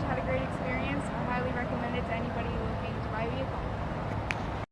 To had a great experience.